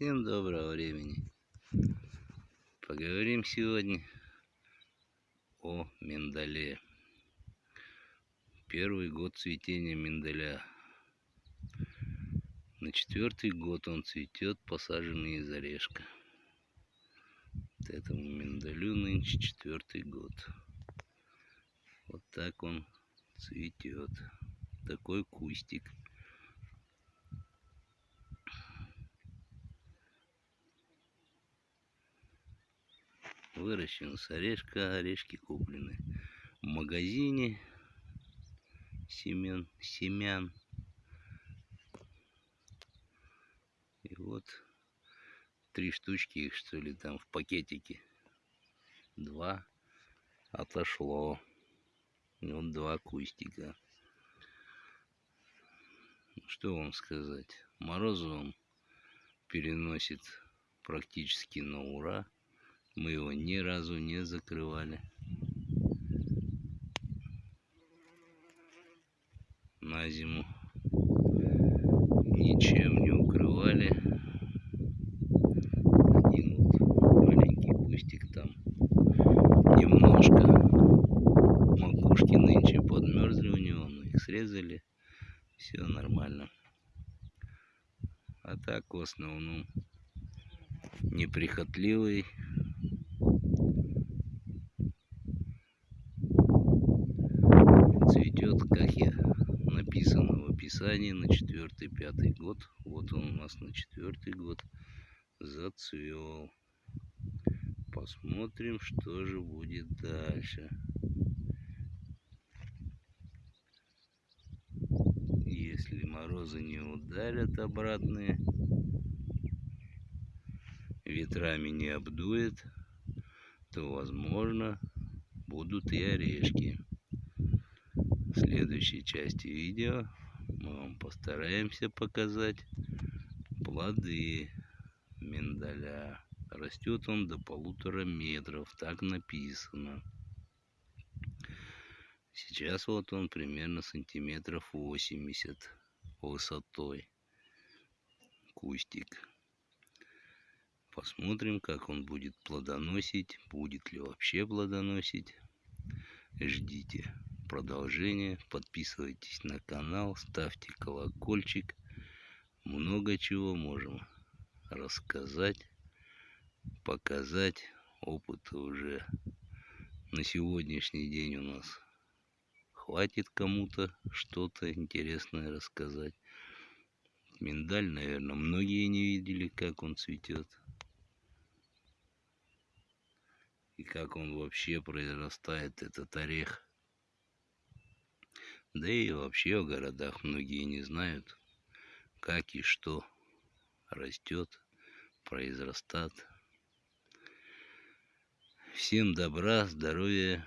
Всем доброго времени. Поговорим сегодня о миндале. Первый год цветения миндаля. На четвертый год он цветет, посаженный из орешка. Вот этому миндалю нынче четвертый год. Вот так он цветет. Такой кустик. Выращен с орешка, орешки куплены в магазине семен, семян. И вот три штучки их что ли там в пакетике. Два отошло. И вот два кустика. Что вам сказать? Морозу он переносит практически на ура. Мы его ни разу не закрывали. На зиму ничем не укрывали. Один вот маленький кустик там немножко макушки нынче подмерзли у него, но их срезали. Все нормально. А так в основном неприхотливый цветет, как я написано в описании, на четвертый-пятый год. Вот он у нас на четвертый год зацвел. Посмотрим, что же будет дальше. Если морозы не ударят обратные, ветрами не обдует, то возможно будут и орешки следующей части видео мы вам постараемся показать плоды миндаля. Растет он до полутора метров, так написано. Сейчас вот он примерно сантиметров 80 высотой. Кустик. Посмотрим, как он будет плодоносить, будет ли вообще плодоносить. Ждите продолжение. Подписывайтесь на канал, ставьте колокольчик. Много чего можем рассказать, показать. Опыта уже на сегодняшний день у нас хватит кому-то что-то интересное рассказать. Миндаль, наверное, многие не видели, как он цветет. И как он вообще произрастает, этот орех. Да и вообще в городах многие не знают, как и что растет, произрастает. Всем добра, здоровья,